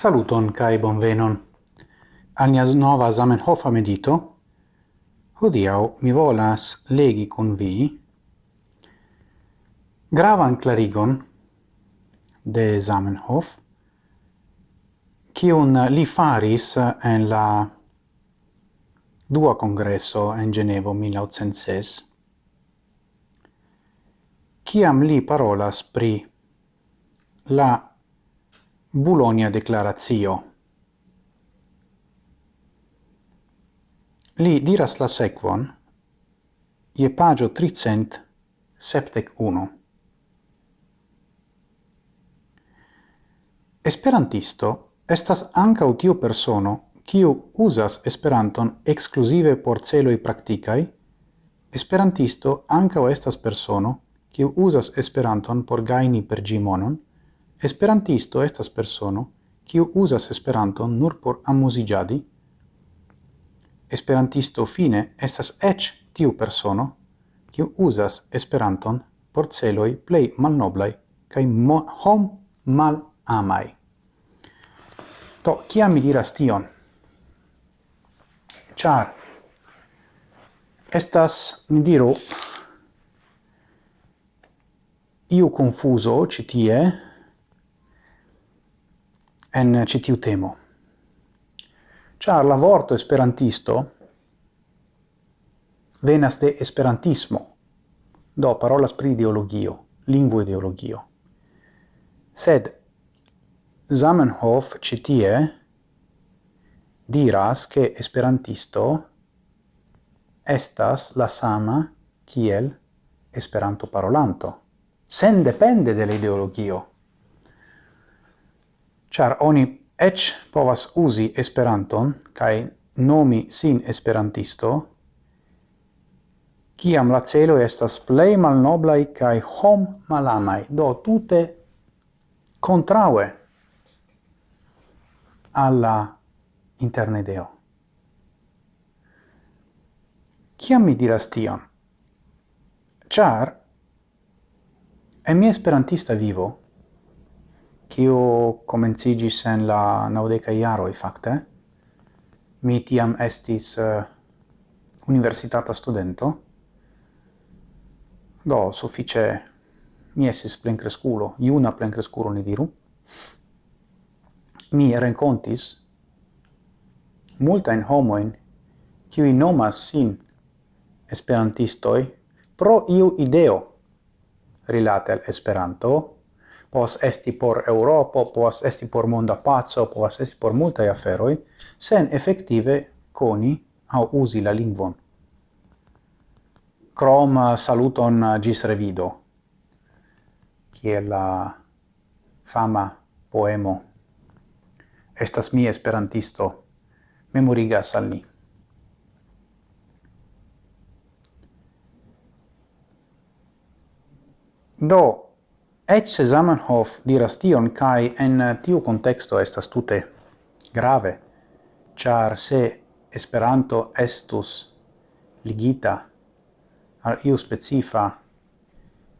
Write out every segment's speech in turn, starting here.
Saluton kai bonvenon. Al nova Zamenhof medito. Hodiau mi volas legi con vi gravan clarigon de Zamenhof kiun li faris en la dua congresso en Genevo 1806 kiam li parolas pri la Bulonia declarazio. Li diras la sequon, je pagio 371. Esperantisto estas ankaŭ tiu persono kiu uzas Esperanton exclusive por celoi praktikaj. Esperantisto ankaŭ estas persono kiu uzas Esperanton por gajni per gimonon, Esperantisto estas persono, kiu uzas Esperanton nur por amuziĝadi. Esperantisto fine estas eĉ tiu persono, kiu uzas Esperanton por celoj plej malnoblaj kaj hom malamaj. To kiam mi diras tion? Ĉar estas, ni diru, iu confuso citie, en eh, citiu temo. Ĉar la vorto esperantisto venas de esperantismo, do parolas pri ideologio, lingvo ideologio. Sed Zamenhof citie diras che esperantisto estas la sama kiel esperanto parolanto, sen depende de ideologio char oni ec povas usi Esperanton kai nomi sin esperantisto kiam la celo estas plej malnoblaj kaj hom malamaj do tute kontraŭe alla internedeo. Kiam mi diras tion? Char en mia esperantista vivo kiu comencigis en la naudeca iaroi, fakte. Mi tiam estis uh, universitata studento, do suffice mi estis plencresculo, iuna plencresculo ni diru, mi rencontis multain homoin qui nomas sin esperantistoi pro iu ideo rilate al Esperanto, povas esti por Europo, povas esti por monda pazzo, povas esti por multaj aferoj, sen efektive koni aŭ uzi la lingvon. Crom saluton gis revido, kiel la fama poemo Estas mi esperantisto, memorigas al ni. Do, Ecce Zamenhof diras tion, cae en tiu contexto estas tute grave, char se Esperanto estus ligita al iu specifa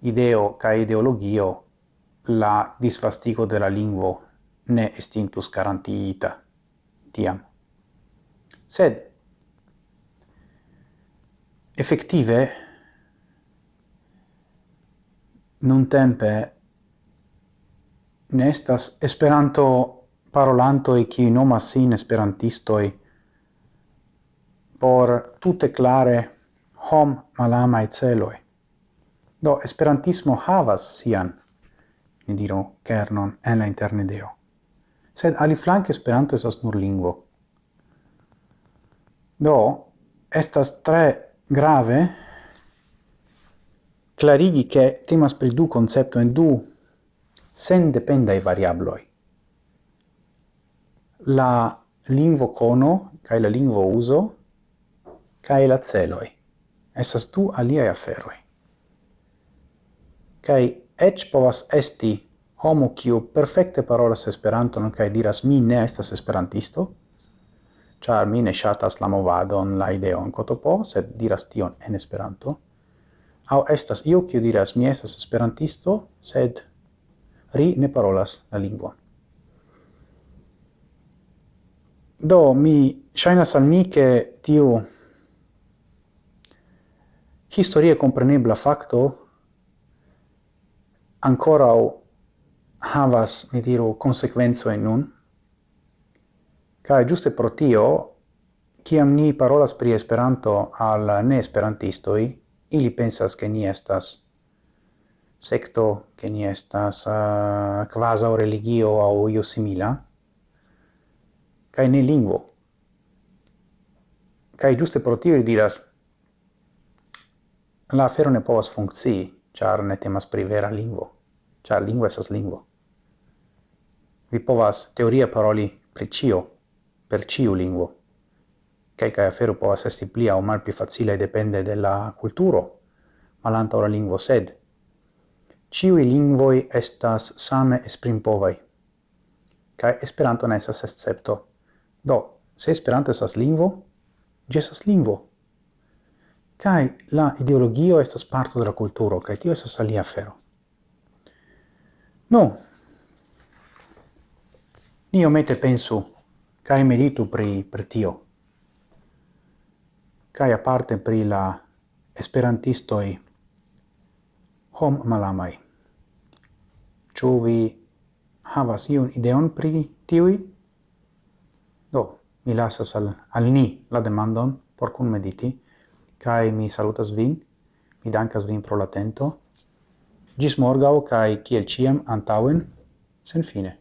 ideo cae ideologio, la disvastigo de la lingvo ne estintus garantiita tiam. Sed, effective, nun tempe nestas Esperanto parolanto e qui nomas sin esperantistoi por tutte clare hom malama e celoi. Do esperantismo havas sian, ni diro kernon en la internedeo. Sed aliflanke esperanto esas nur lingvo. Do, estas tre grave clarigi che temas pri du concepto en du sen dependai variabloi. La lingvo cono, cae la lingvo uso, cae la celoi. Esas du aliae aferoi. Cae ec povas esti homo kiu perfecte parolas Esperanton kaj diras mi ne estas esperantisto, char mi ne shatas la movadon, la ideon kotopo, sed diras tion en Esperanto. au estas io kiu diras mi estas esperantisto, sed ri ne parolas la lingua. Do, mi shainas al mi che tiu historie comprenebla facto ancorau havas, mi diru, consequenzo in nun, cae giuste pro tio, ciam ni parolas pri Esperanto al ne-esperantistoi, ili pensas che ni estas secto che ni estas uh, quasi o religio au io simila kai ne lingvo. Kai giuste pro tio diras la afero ne povas funkcii char ne temas pri vera lingvo char lingvo esas lingvo. Vi povas teoria paroli pri cio per ciu lingvo. Kelkaj afero povas esti pli aŭ malpli facile depende de la kulturo malantaŭ la lingvo sed Ciui lingvoi estas same esprimpovai. Kai Esperanto ne estas escepto. Do, se Esperanto estas lingvo, gi estas lingvo. Kai la ideologio estas parto de la kulturo, kai tio estas alia afero. No. Ni omete pensu kai meditu pri pri tio. Kai aparte pri la esperantistoi hom malamai. Ĉu vi havas iun ideon pri tiui? Do, mi lasas al, al ni la demandon por kun mediti, kai mi salutas vin, mi dankas vin pro l'atento, gis morgau, kai kiel ciam antauen, sen fine.